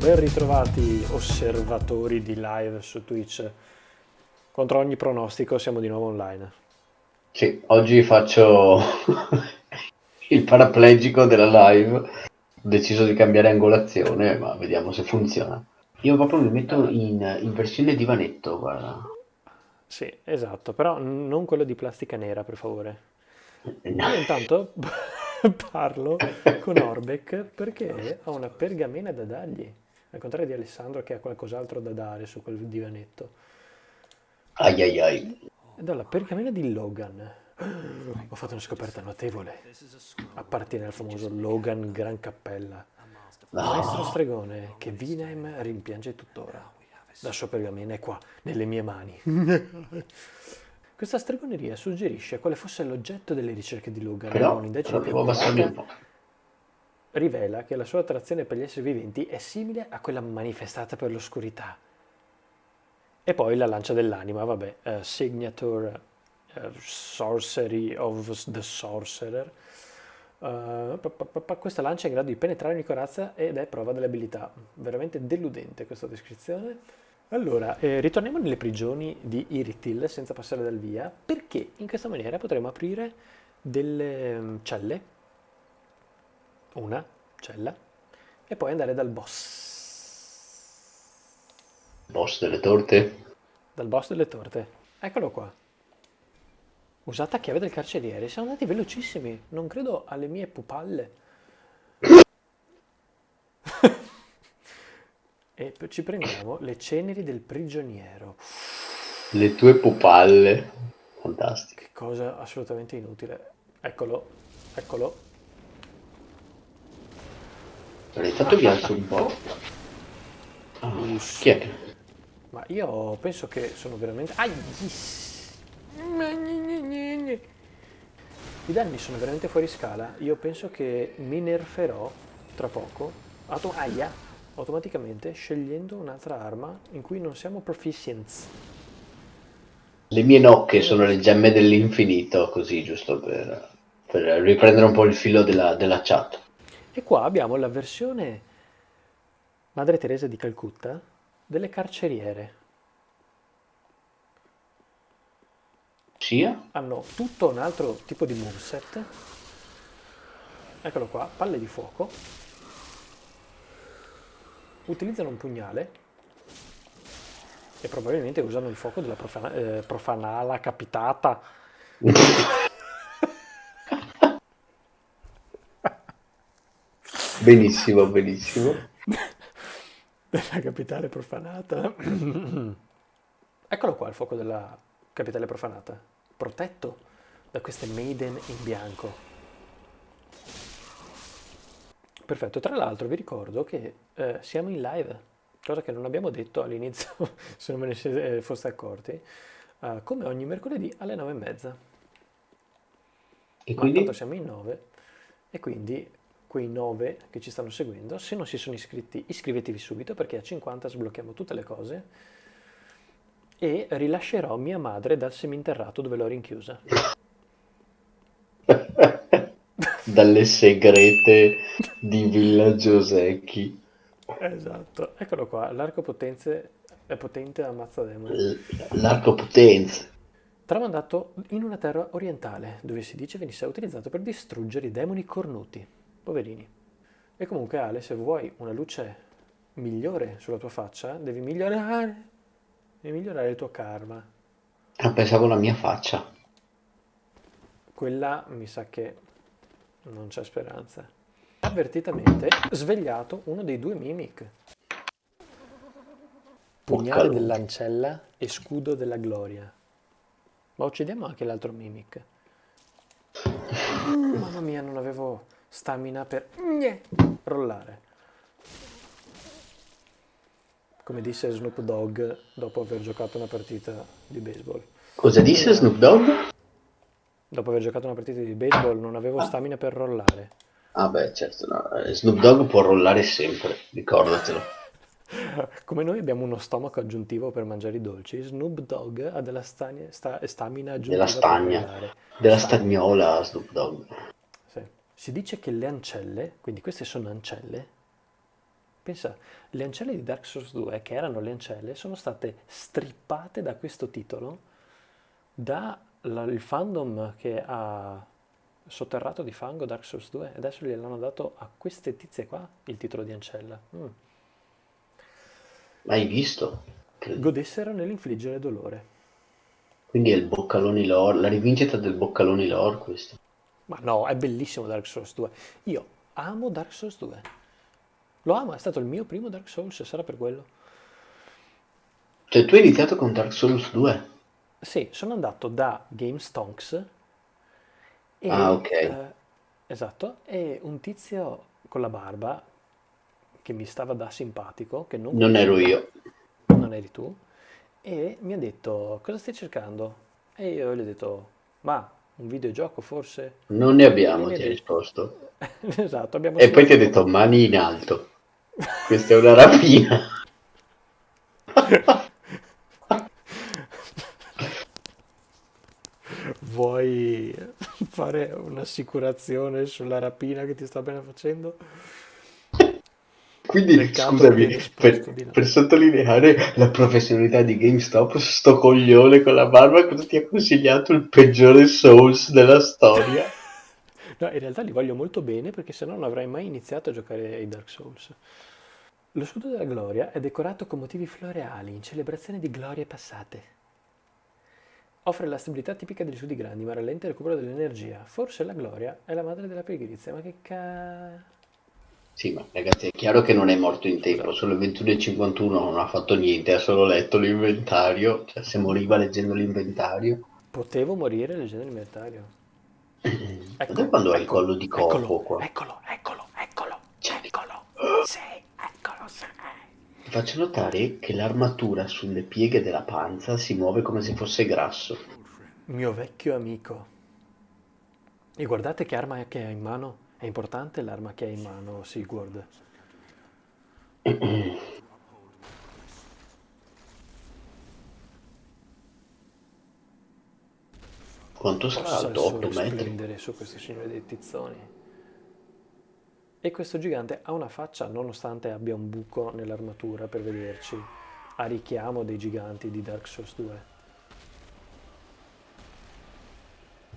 Ben ritrovati osservatori di live su Twitch. Contro ogni pronostico siamo di nuovo online. Sì, oggi faccio il paraplegico della live. Ho deciso di cambiare angolazione, ma vediamo se funziona. Io proprio mi metto in, in versione divanetto, guarda. Sì, esatto, però non quello di plastica nera, per favore. Eh, no. Io intanto parlo con Orbeck perché ho una pergamena da dargli, al contrario di Alessandro che ha qualcos'altro da dare su quel divanetto. Ai ai ai. Ed ho la pergamena di Logan. Ho fatto una scoperta notevole. Appartiene al famoso Logan Gran Cappella. Maestro stregone che Vinem rimpiange tuttora. La sua pergamena è qua, nelle mie mani. Questa stregoneria suggerisce quale fosse l'oggetto delle ricerche di Logan. Però, un'indagine però devo abbassarmi un po'. Rivela che la sua attrazione per gli esseri viventi è simile a quella manifestata per l'oscurità. E poi la lancia dell'anima, vabbè, eh, Signature eh, Sorcery of the Sorcerer. Uh, pa- pa- pa- questa lancia è in grado di penetrare ogni corazza ed è prova dell'abilità. Veramente deludente questa descrizione. Allora, eh, ritorniamo nelle prigioni di Iritil senza passare dal via, perché in questa maniera potremo aprire delle mm, celle, una cella, e poi andare dal boss. Boss delle torte? Dal boss delle torte. Eccolo qua. Usata chiave del carceriere. Siamo andati velocissimi. Non credo alle mie pupalle. e ci prendiamo le ceneri del prigioniero. Le tue pupalle. Fantastico. Che cosa assolutamente inutile. Eccolo, eccolo. Intanto vi alzo un po'. Ah, chi è che... Ma io penso che sono veramente... Ai! I danni sono veramente fuori scala. Io penso che mi nerferò tra poco, auto- aia, automaticamente scegliendo un'altra arma in cui non siamo proficients. Le mie nocche sono le gemme dell'infinito, così giusto per, per riprendere un po' il filo della, della chat. E qua abbiamo la versione Madre Teresa di Calcutta delle carceriere. Sia? Hanno tutto un altro tipo di moveset. Eccolo qua, palle di fuoco. Utilizzano un pugnale e probabilmente usano il fuoco della profana- eh, profanala capitata. benissimo, benissimo. della capitale profanata. Eccolo qua il fuoco della capitale profanata, protetto da queste maiden in bianco. Perfetto, tra l'altro vi ricordo che eh, siamo in live, cosa che non abbiamo detto all'inizio, se non me ne eh, foste accorti, eh, come ogni mercoledì alle nove e mezza. E quindi? siamo in nove e quindi quei nove che ci stanno seguendo, se non si sono iscritti, iscrivetevi subito perché a 50 sblocchiamo tutte le cose e rilascerò mia madre dal seminterrato dove l'ho rinchiusa. Dalle segrete di Villa Giosecchi. Esatto, eccolo qua, l'arco potenze è potente ammazza demoni. L'arco potenza. Tramandato in una terra orientale, dove si dice venisse utilizzato per distruggere i demoni cornuti. Poverini. E comunque Ale, se vuoi una luce migliore sulla tua faccia, devi migliorare, devi migliorare il tuo karma. Ah, pensavo la mia faccia. Quella mi sa che non c'è speranza. Avvertitamente svegliato uno dei due mimic. Pugnale dell'ancella e scudo della gloria. Ma uccidiamo anche l'altro mimic. Mamma mia, non avevo stamina per Gne! rollare. Come disse Snoop Dogg dopo aver giocato una partita di baseball. Cosa disse Snoop Dogg? Dopo aver giocato una partita di baseball non avevo stamina per rollare. Ah beh, certo, no. eh, Snoop Dogg può rollare sempre, ricordatelo. Come noi abbiamo uno stomaco aggiuntivo per mangiare i dolci, Snoop Dogg ha della stagna- sta- stamina aggiuntiva Della per stagna, della stagnola Snoop Dogg. Si dice che le ancelle, quindi queste sono ancelle, Pensa, le ancelle di Dark Souls 2, che erano le ancelle, sono state strippate da questo titolo dal fandom che ha sotterrato di fango Dark Souls 2 e adesso gliel'hanno dato a queste tizie qua il titolo di ancella. Mm. Hai visto? Godessero nell'infliggere dolore. Quindi è il Boccaloni lore, la rivincita del Boccaloni lore questo. Ma no, è bellissimo Dark Souls 2. Io amo Dark Souls 2. Lo amo, è stato il mio primo Dark Souls, sarà per quello. Cioè tu hai iniziato con Dark Souls 2? Sì, sono andato da GameStonks e, Ah, ok. eh, esatto, e un tizio con la barba che mi stava da simpatico, che non Non ero io. non eri tu, e mi ha detto cosa stai cercando? E io gli ho detto, ma un videogioco forse? Non ne abbiamo, ti ha detto, risposto. esatto, abbiamo E poi ti ha detto mani in alto. Questa è una rapina. Vuoi fare un'assicurazione sulla rapina che ti sta bene facendo? Quindi, Peccato scusami, per, no. per sottolineare la professionalità di GameStop, sto coglione con la barba cosa ti ha consigliato il peggiore Souls della storia? No, in realtà li voglio molto bene perché sennò non avrei mai iniziato a giocare ai Dark Souls. Lo scudo della gloria è decorato con motivi floreali in celebrazione di glorie passate. Offre la stabilità tipica degli scudi grandi, ma rallenta il recupero dell'energia. Forse la gloria è la madre della pigrizia, ma che ca... Sì, ma ragazzi, è chiaro che non è morto in tempo, sono le 21.51, non ha fatto niente, ha solo letto l'inventario, cioè se moriva leggendo l'inventario. Potevo morire leggendo l'inventario. Ecco, quando hai il collo di corpo eccolo, qua. eccolo, eccolo, eccolo, Cioè, eccolo. Sì, eccolo, sì. ti faccio notare che l'armatura sulle pieghe della panza si muove come se fosse grasso. Mio vecchio amico. E guardate che arma che ha in mano. È importante l'arma che ha in mano, Sigurd. Quanto sarà alto? 8 sole metri? su questo signore dei tizzoni. E questo gigante ha una faccia, nonostante abbia un buco nell'armatura per vederci, a richiamo dei giganti di Dark Souls 2.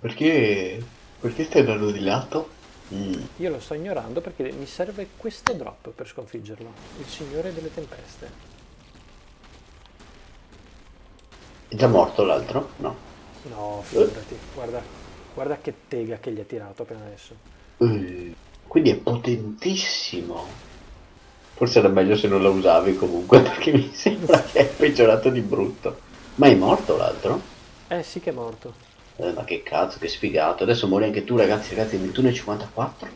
Perché, perché stai andando di lato? Mm. Io lo sto ignorando perché mi serve questo drop per sconfiggerlo, il signore delle tempeste. È già morto l'altro? No. No, Eh, figurati, guarda, guarda che tega che gli ha tirato appena adesso. eh, Quindi è potentissimo. Forse era meglio se non la usavi comunque, perché mi sembra che è peggiorato di brutto. Ma è morto l'altro? Eh sì che è morto. Eh, ma che cazzo, che sfigato. Adesso muori anche tu, ragazzi, ragazzi, 21.54.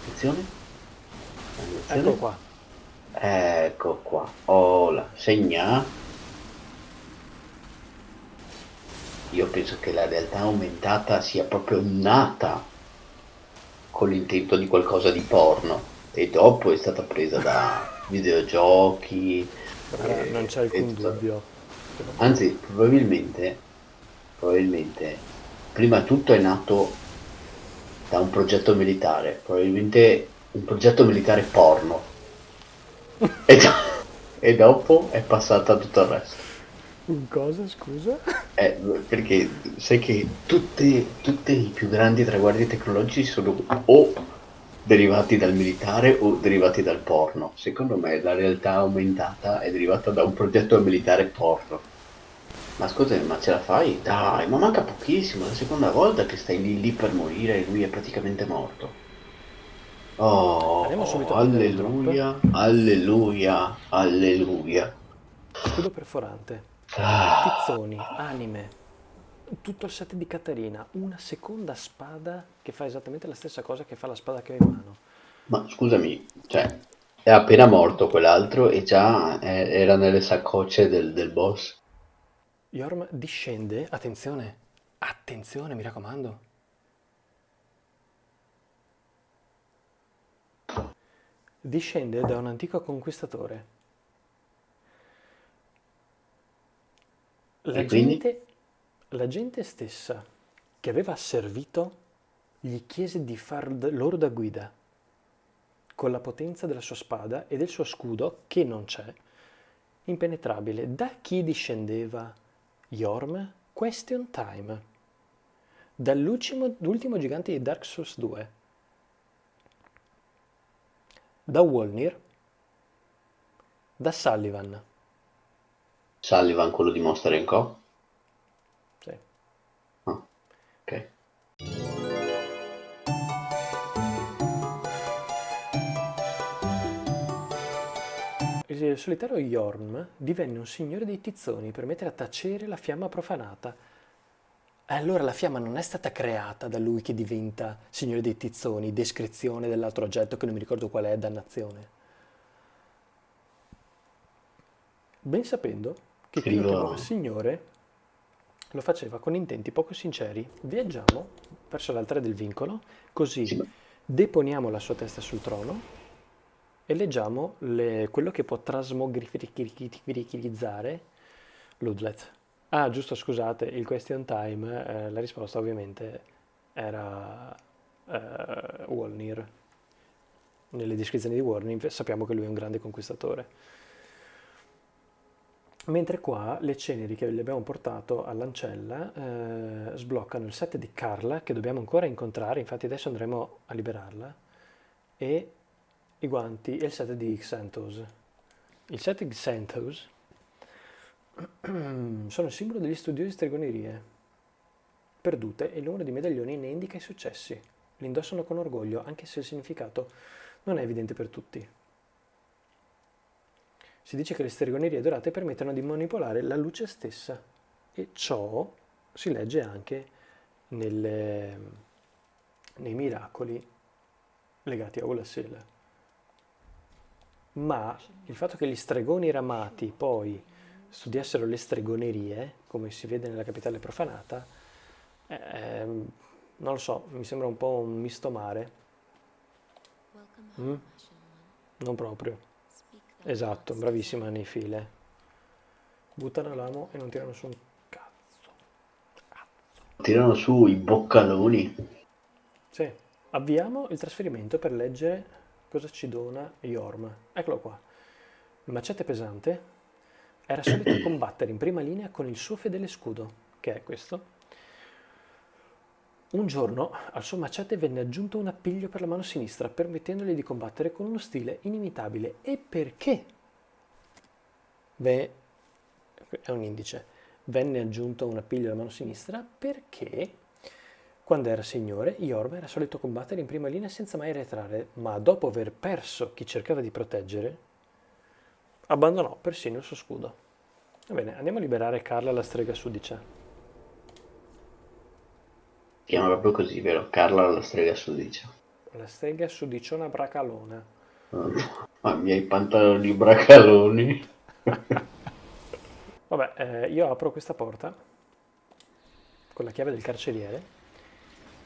Attenzione. Attenzione. qua. Ecco qua. Oh, la segna. Io penso che la realtà aumentata sia proprio nata con l'intento di qualcosa di porno e dopo è stata presa da videogiochi Guarda, non c'è alcun dubbio. Anzi, probabilmente, probabilmente, prima tutto è nato da un progetto militare, probabilmente un progetto militare porno e, do- e dopo è passata tutto il resto. Un cosa, scusa? Eh, perché sai che tutti, tutti i più grandi traguardi tecnologici sono o derivati dal militare o derivati dal porno. Secondo me la realtà aumentata è derivata da un progetto militare porno. Ma scusami, ma ce la fai? Dai, ma manca pochissimo, è la seconda volta che stai lì lì per morire e lui è praticamente morto. Oh, drop. alleluia, alleluia, alleluia. Scudo perforante. Ah. Tizzoni, anime, tutto il set di Caterina, una seconda spada che fa esattamente la stessa cosa che fa la spada che ho in mano. Ma scusami, cioè, è appena morto quell'altro e già eh, era nelle saccocce del, del boss. Yorm discende, attenzione, attenzione, mi raccomando. Discende da un antico conquistatore. La gente, la gente stessa che aveva servito gli chiese di far loro da guida. con la potenza della sua spada e del suo scudo, che non c'è, impenetrabile. Da chi discendeva Yorm? Question time. Dall'ultimo gigante di Dark Souls 2. Da Wolnir. Da Sullivan. Sullivan, quello di Monster Co? Sì. Ah, ok. Il solitario Yorm divenne un signore dei tizzoni per mettere a tacere la fiamma profanata. E allora la fiamma non è stata creata da lui che diventa signore dei tizzoni, descrizione dell'altro oggetto che non mi ricordo qual è, dannazione. Ben sapendo che chi lo chiamava signore lo faceva con intenti poco sinceri. Viaggiamo verso l'altare del vincolo, così Sì. deponiamo la sua testa sul trono e leggiamo le- quello che può trasmogrificare Ludlet. Ah, giusto, scusate, il question time, eh, la risposta ovviamente era eh, Wolnir. Nelle descrizioni di Wolnir sappiamo che lui è un grande conquistatore. Mentre qua le ceneri che gli abbiamo portato all'ancella eh, sbloccano il set di Carla che dobbiamo ancora incontrare, infatti adesso andremo a liberarla, e i guanti e il set di Xanthos. Il set Xanthos sono il simbolo degli studiosi di stregonerie perdute e il numero di medaglioni ne indica i successi. Li indossano con orgoglio anche se il significato non è evidente per tutti. Si dice che le stregonerie dorate permettono di manipolare la luce stessa e ciò si legge anche nelle- nei miracoli legati a Olasel. Ma il fatto che gli stregoni ramati poi studiassero le stregonerie, come si vede nella capitale profanata, ehm, non lo so, mi sembra un po' un misto mare, Mm. non proprio. Esatto, bravissima nei file. Buttano l'amo e non tirano su un cazzo. Tirano su i boccaloni. Sì, avviamo il trasferimento per leggere cosa ci dona Yorm. Eccolo qua. Il macete pesante era solito combattere in prima linea con il suo fedele scudo, che è questo. Un giorno al suo macete venne aggiunto un appiglio per la mano sinistra, permettendogli di combattere con uno stile inimitabile. E perché? Beh, è un indice. Venne aggiunto un appiglio alla mano sinistra perché quando era signore, Yorm era solito combattere in prima linea senza mai arretrare, ma dopo aver perso chi cercava di proteggere, abbandonò persino il suo scudo. Va bene, andiamo a liberare Carla la strega sudicia. Si chiama proprio così, vero? Carla la strega sudicia. La strega sudiciona bracalona. Ma i miei pantaloni bracaloni. Vabbè, eh, io apro questa porta con la chiave del carceriere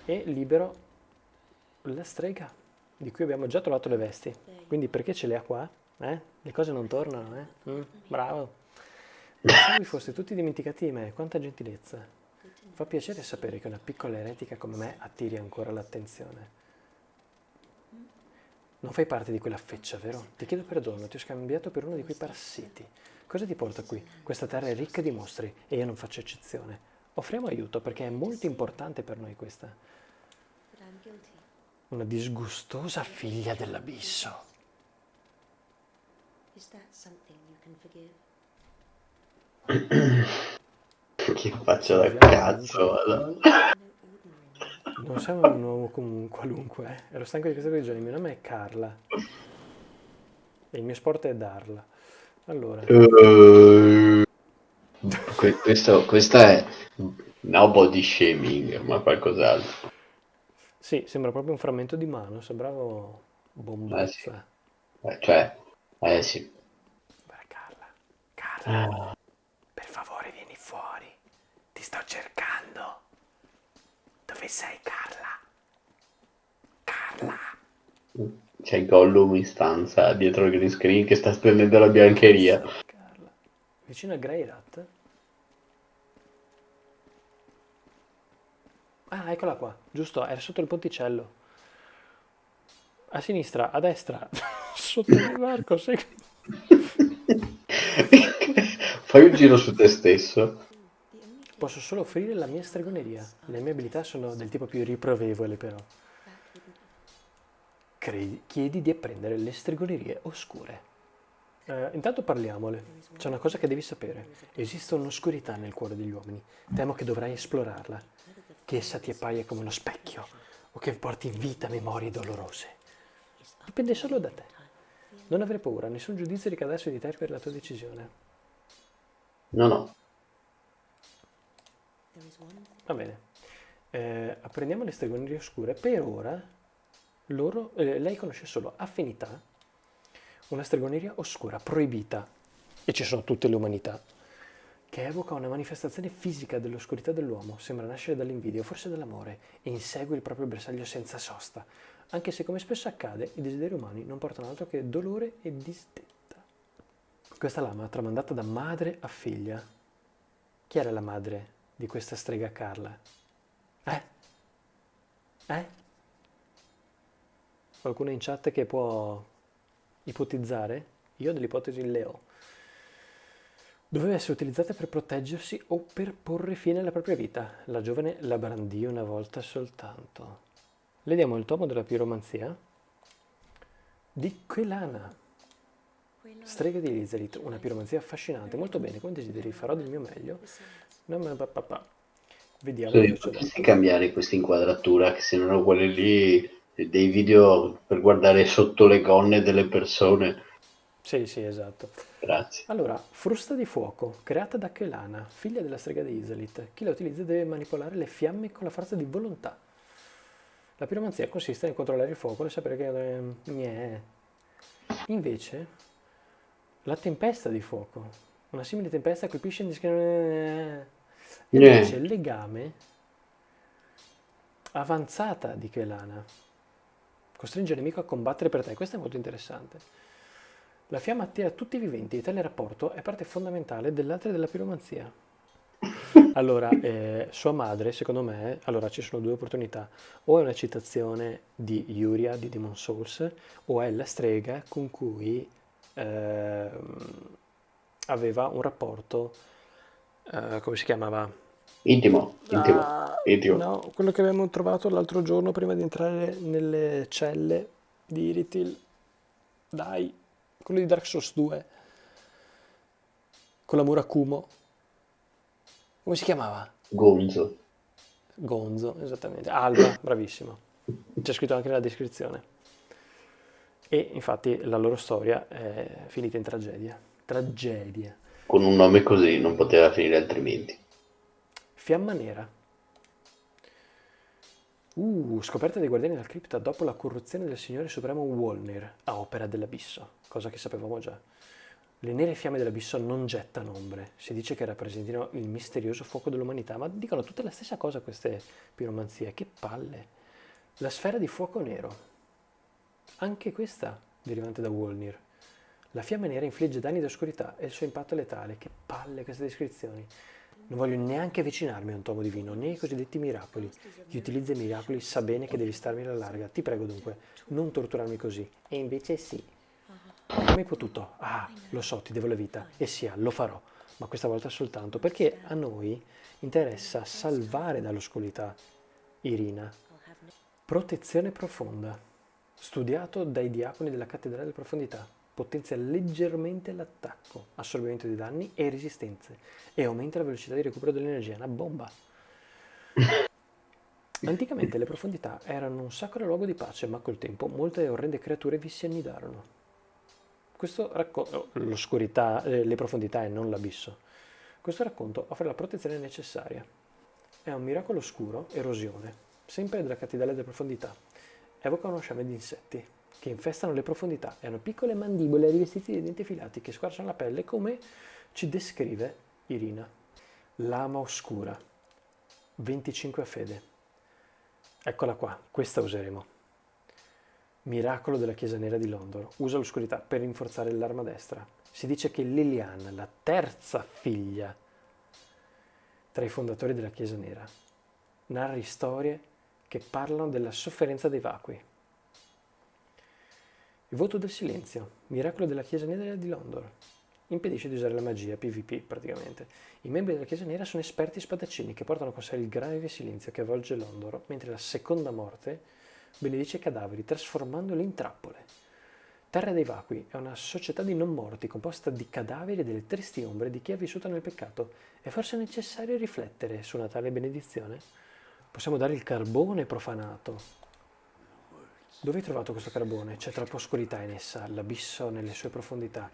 e libero la strega di cui abbiamo già trovato le vesti. Quindi perché ce le ha qua? Eh? Le cose non tornano, eh? Mm, bravo. Pensavo vi foste tutti dimenticati di me, quanta gentilezza. Fa piacere sapere che una piccola eretica come me attiri ancora l'attenzione. Non fai parte di quella feccia, vero? Ti chiedo perdono, ti ho scambiato per uno di quei parassiti. Cosa ti porta qui? Questa terra è ricca di mostri e io non faccio eccezione. Offriamo aiuto perché è molto importante per noi questa. Una disgustosa figlia dell'abisso. Is that something you can forgive? Che faccio da cazzo. Non sei un uomo comun- qualunque. eh. Ero stanco di questa guarigione. Il mio nome è Carla. E il mio sport è darla. Allora, que- questo, questa è no body shaming, ma qualcos'altro. Sì, sembra proprio un frammento di mano. Sembravo Eh sì. bombazza. Eh, cioè, eh sì. Guarda, Carla. Carla, Ah, per favore vieni fuori. Ti sto cercando. Dove sei, Carla? Carla. C'è Gollum in stanza dietro il green screen che sta stendendo la biancheria. Carla. Vicino a Greyrat? Ah, eccola qua. Giusto, era sotto il ponticello. a sinistra, a destra, sotto il barco, segui. Fai un giro su te stesso. Posso solo offrire la mia stregoneria. Le mie abilità sono del tipo più riprovevole, però. Credi- chiedi di apprendere le stregonerie oscure. Eh, intanto parliamole. C'è una cosa che devi sapere. Esiste un'oscurità nel cuore degli uomini. Temo che dovrai esplorarla. Che essa ti appaia come uno specchio o che porti in vita memorie dolorose. Dipende solo da te. Non avere paura, nessun giudizio ricadrà su di te per la tua decisione. No, no. Va bene. Eh, apprendiamo le stregonerie oscure. Per ora, loro, eh, lei conosce solo affinità, una stregoneria oscura, proibita, e ci sono tutte le umanità, che evoca una manifestazione fisica dell'oscurità dell'uomo, sembra nascere dall'invidia o forse dall'amore, e insegue il proprio bersaglio senza sosta, anche se come spesso accade, i desideri umani non portano altro che dolore e disdetta. Questa lama, tramandata da madre a figlia, chi era la madre di questa strega Carla? Eh? Eh? Qualcuno in chat che può ipotizzare? Io dell'ipotesi le ho. Doveva essere utilizzata per proteggersi o per porre fine alla propria vita. La giovane la brandì una volta soltanto. Le diamo il tomo della piromanzia di Quelana, strega di Elizabeth, una piromanzia affascinante. Molto bene, come desideri, farò del mio meglio. No, ma pa, pa, pa. Vediamo Sì, potresti cambiare questa inquadratura, che sembrano quelle lì dei video per guardare sotto le gonne delle persone. Sì, sì, esatto. Grazie. Allora, frusta di fuoco, creata da Kelana, figlia della strega di Iselit. Chi la utilizza deve manipolare le fiamme con la forza di volontà. La piromanzia consiste nel controllare il fuoco e sapere che... eh, gnè. Invece, la tempesta di fuoco. Una simile tempesta colpisce indiscriminatamente... E Gnè. invece il legame avanzata di Kelana. Costringe il nemico a combattere per te. Questo è molto interessante. La fiamma attira tutti i viventi e tale rapporto è parte fondamentale dell'arte della piromanzia. Allora, eh, sua madre, secondo me, allora ci sono due opportunità. O è una citazione di Yuria di Demon Souls, o è la strega con cui ehm, aveva un rapporto, eh, come si chiamava? Intimo, intimo, Ah, intimo. no, quello che abbiamo trovato l'altro giorno prima di entrare nelle celle di Iritil. Dai, quello di Dark Souls 2. Con la Murakumo. Come si chiamava? Gonzo. Gonzo, esattamente. Alba, bravissimo. C'è scritto anche nella descrizione. E infatti la loro storia è finita in tragedia. Tragedia. Con un nome così non poteva finire altrimenti. Fiamma nera. Uh, scoperta dei guardiani della cripta dopo la corruzione del signore supremo Wolnir a opera dell'abisso, cosa che sapevamo già. Le nere fiamme dell'abisso non gettano ombre, si dice che rappresentino il misterioso fuoco dell'umanità, ma dicono tutte la stessa cosa queste piromanzie, che palle. La sfera di fuoco nero, anche questa derivante da Wolnir. La fiamma nera infligge danni d'oscurità e il suo impatto è letale, che palle queste descrizioni. Non voglio neanche avvicinarmi a un tomo divino, né ai cosiddetti miracoli. Chi utilizza i miracoli sa bene che devi starmi alla larga. Ti prego dunque, non torturarmi così. E invece sì. Come hai potuto? Ah, lo so, ti devo la vita. E sia, lo farò. Ma questa volta soltanto perché a noi interessa salvare dall'oscurità Irina. Protezione profonda. Studiato dai diaconi della cattedrale della profondità. Potenzia leggermente l'attacco, assorbimento di danni e resistenze e aumenta la velocità di recupero dell'energia. Una bomba. Anticamente le profondità erano un sacro luogo di pace, ma col tempo molte orrende creature vi si annidarono. Questo racconto, l'oscurità, eh, le profondità e non l'abisso. Questo racconto offre la protezione necessaria. È un miracolo oscuro, erosione, sempre della cattedrale delle profondità. Evoca uno sciame di insetti che infestano le profondità e hanno piccole mandibole rivestite di denti affilati che squarciano la pelle come ci descrive Irina. Lama oscura, 25 a fede. Eccola qua, questa useremo. Miracolo della Chiesa Nera di Londra. Usa l'oscurità per rinforzare l'arma destra. Si dice che Lilian, la terza figlia tra i fondatori della Chiesa Nera, narri storie che parlano della sofferenza dei vacui. Il voto del silenzio, miracolo della Chiesa Nera di Londor. Impedisce di usare la magia, PvP praticamente. I membri della Chiesa Nera sono esperti spadaccini che portano con sé il grave silenzio che avvolge Londor, mentre la seconda morte benedice i cadaveri, trasformandoli in trappole. Terra dei Vacui è una società di non morti composta di cadaveri e delle tristi ombre di chi ha vissuto nel peccato. È forse necessario riflettere su una tale benedizione? Possiamo dare il carbone profanato. Dove hai trovato questo carbone? C'è troppa oscurità in essa, l'abisso nelle sue profondità.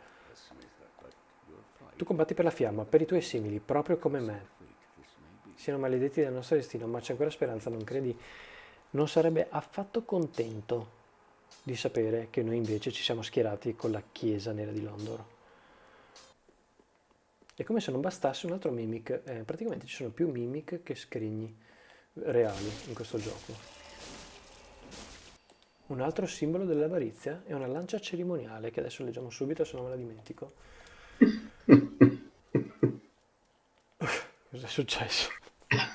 Tu combatti per la fiamma, per i tuoi simili, proprio come me. Siano maledetti dal nostro destino, ma c'è ancora speranza, non credi? Non sarebbe affatto contento di sapere che noi invece ci siamo schierati con la Chiesa Nera di Londor. E come se non bastasse un altro mimic, eh, praticamente ci sono più mimic che scrigni reali in questo gioco. Un altro simbolo dell'avarizia è una lancia cerimoniale che adesso leggiamo subito se non me la dimentico. Cos'è successo?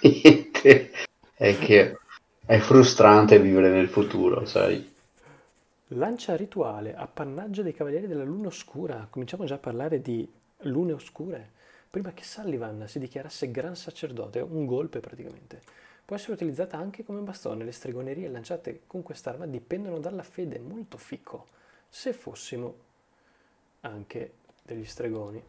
Niente. È che è frustrante vivere nel futuro, sai? Lancia rituale, appannaggio dei cavalieri della luna oscura. Cominciamo già a parlare di lune oscure. Prima che Sullivan si dichiarasse gran sacerdote, un golpe praticamente. Può essere utilizzata anche come bastone. Le stregonerie lanciate con quest'arma dipendono dalla fede, molto fico. Se fossimo anche degli stregoni.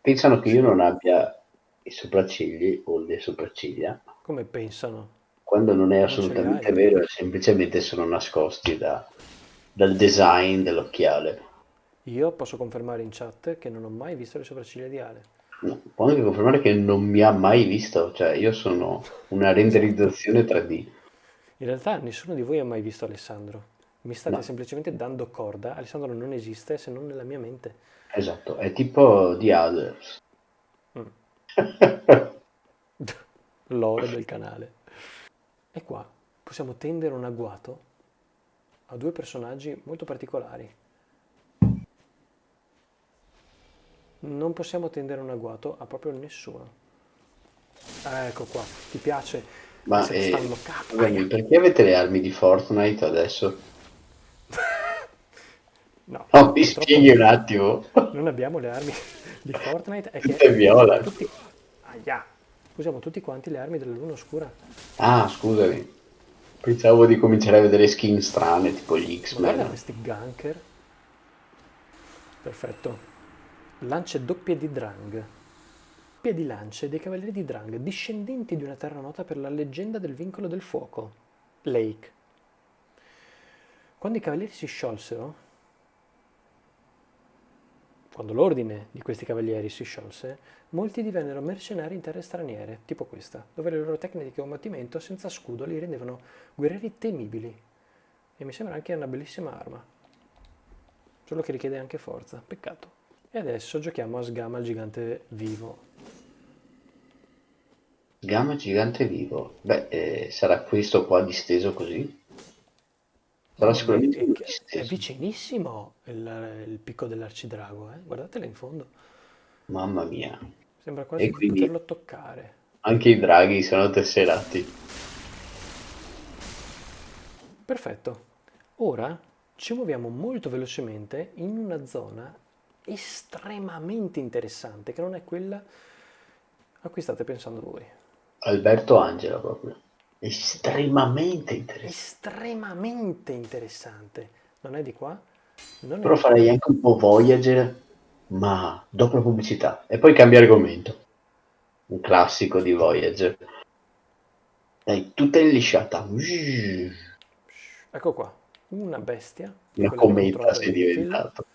Pensano che io non abbia i sopraccigli o le sopracciglia, Come pensano? quando non è Non assolutamente hai. vero, semplicemente sono nascosti da- dal design dell'occhiale. Io posso confermare in chat che non ho mai visto le sopracciglia di Ale. No, Può anche confermare che non mi ha mai visto, cioè io sono una renderizzazione 3D. In realtà nessuno di voi ha mai visto Alessandro. Mi state No. semplicemente dando corda. Alessandro non esiste se non nella mia mente. Esatto, è tipo The Others. Mm. L'oro del canale. E qua possiamo tendere un agguato a due personaggi molto particolari. Non possiamo tendere un agguato a proprio nessuno. Ah, ecco qua, ti piace? Ma Se eh, stanno capo. scusami, perché avete le armi di Fortnite adesso? No, No, mi spieghi un attimo. non abbiamo le armi di Fortnite è che Tutte viola. tutti, Aia. usiamo tutti quanti le armi della luna oscura. Ah, scusami. Pensavo di cominciare a vedere skin strane, tipo gli Ma guarda X-Men. questi ganker. Perfetto. Lance doppie di Drang. Doppie di lance dei cavalieri di Drang, discendenti di una terra nota per la leggenda del vincolo del fuoco, Lake. Quando i cavalieri si sciolsero, quando l'ordine di questi cavalieri si sciolse, molti divennero mercenari in terre straniere, tipo questa, dove le loro tecniche di combattimento senza scudo li rendevano guerrieri temibili. E mi sembra anche una bellissima arma. Solo che richiede anche forza. Peccato. E adesso giochiamo a Sgama il gigante vivo. Gamma gigante vivo. Beh, eh, sarà questo qua disteso così? Sarà sicuramente È, è vicinissimo il, il picco dell'arcidrago, eh? Guardatelo in fondo. Mamma mia. Sembra quasi E di quindi poterlo toccare. anche i draghi sono tesserati. Perfetto. Ora ci muoviamo molto velocemente in una zona estremamente interessante, che non è quella a cui state pensando voi. Alberto Angela proprio. Estremamente interessante. Estremamente interessante. Non è di qua? Non è Però di qua. farei anche un po' Voyager, ma dopo la pubblicità. E poi cambia argomento. Un classico di Voyager. Dai, tutta inlisciata. Ecco qua, una bestia. Una cometa sei Battlefield. diventato.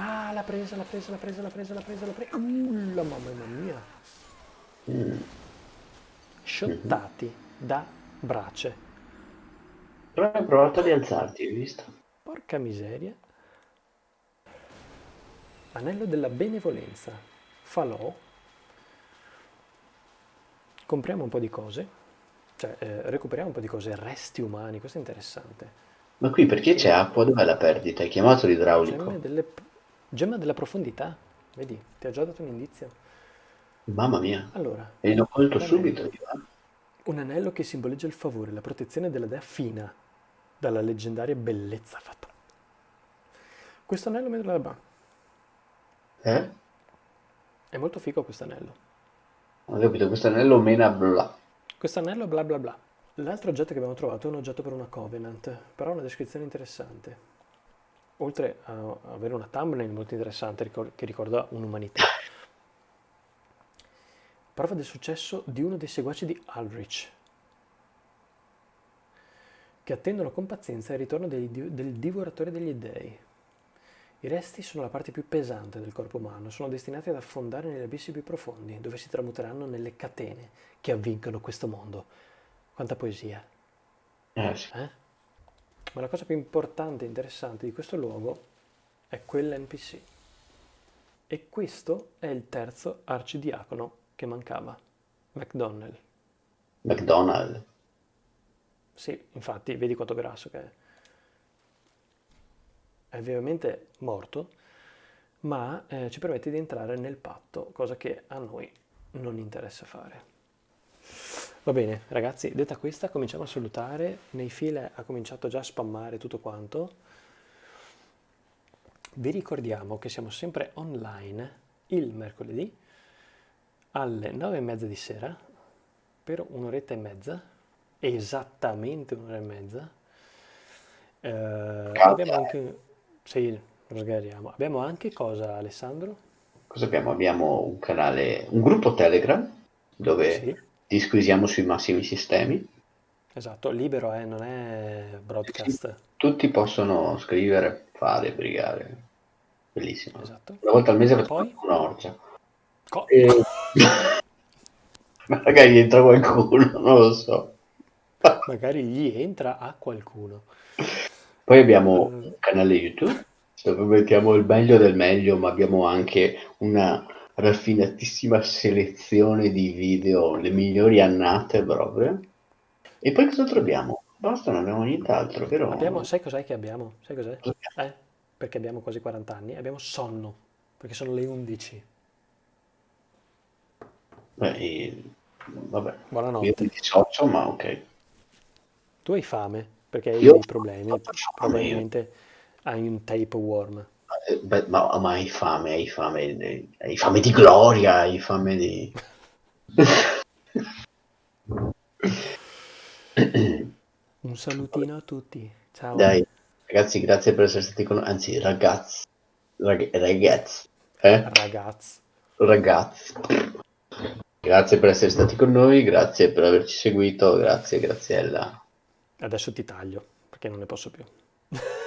Ah, l'ha presa, l'ha presa, l'ha presa, l'ha presa, l'ha presa, l'ha presa. Uh, la mamma mia. Mm. Sciottati da brace. Però hai provato a rialzarti, hai visto? Porca miseria. Anello della benevolenza. Falò. Compriamo un po' di cose. Cioè, eh, recuperiamo un po' di cose. Resti umani, questo è interessante. Ma qui perché c'è acqua? Dov'è la perdita? Hai chiamato l'idraulico? delle... Gemma della profondità. Vedi, ti ha già dato un indizio. Mamma mia. Allora, E l'ho colto subito. Un anello che simboleggia il favore, la protezione della dea Fina. dalla leggendaria bellezza fatale. Questo anello me lo dà. Eh? È molto figo questo anello. Ho capito, questo anello mena bla. Questo anello bla bla bla. L'altro oggetto che abbiamo trovato è un oggetto per una Covenant, però ha una descrizione interessante. Oltre a avere una thumbnail molto interessante che ricorda un'umanità. Prova del successo di uno dei seguaci di Ulrich, che attendono con pazienza il ritorno di- del divoratore degli dei. I resti sono la parte più pesante del corpo umano, sono destinati ad affondare negli abissi più profondi, dove si tramuteranno nelle catene che avvincono questo mondo. Quanta poesia, Eh sì. eh? Ma la cosa più importante e interessante di questo luogo è quell'NPC. E questo è il terzo arcidiacono che mancava, McDonnell. McDonald's. Sì, infatti, vedi quanto grasso che è. È ovviamente morto, ma eh, ci permette di entrare nel patto, cosa che a noi non interessa fare. Va bene, ragazzi, detta questa, cominciamo a salutare. Nei file ha cominciato già a spammare tutto quanto. Vi ricordiamo che siamo sempre online il mercoledì alle nove e mezza di sera per un'oretta e mezza, esattamente un'ora e mezza. Eh, abbiamo anche... Sì, lo sgariamo. Abbiamo anche cosa, Alessandro? Cosa abbiamo? Abbiamo un canale, un gruppo Telegram dove Sì, disquisiamo sui massimi sistemi. esatto, libero, eh, non è broadcast. Tutti possono scrivere, fare, brigare. Bellissimo. Esatto. Una volta al mese facciamo poi? un'orgia. Co- E... Magari entra qualcuno, non lo so. Magari gli entra a qualcuno. Poi abbiamo Eh. un canale YouTube dove mettiamo il meglio del meglio, ma abbiamo anche una raffinatissima selezione di video, le migliori annate proprio. E poi cosa troviamo? Basta, non abbiamo nient'altro, vero? Abbiamo, sai cos'è che abbiamo? Sai cos'è? Eh? Perché abbiamo quasi 40 anni. Abbiamo sonno, perché sono le 11. Beh, vabbè, io Buonanotte. mi dissocio, ma ok. Tu hai fame, perché hai Io dei problemi. fame, io. Probabilmente hai un tapeworm. Eh, beh, ma, ma hai fame, hai fame, hai fame di gloria, hai fame di... Un salutino a tutti. Ciao. Dai, ragazzi, grazie per essere stati con noi. Anzi, ragazzi, rag- ragazzi, eh? Ragazzi. Ragazzi. Grazie per essere stati con noi, grazie per averci seguito, grazie Graziella. Adesso ti taglio, perché non ne posso più.